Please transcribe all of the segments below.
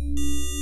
Música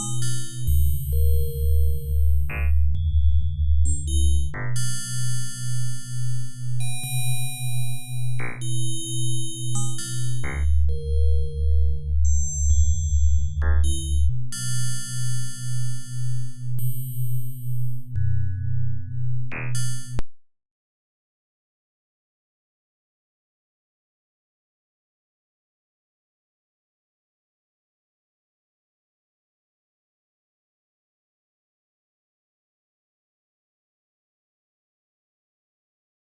you.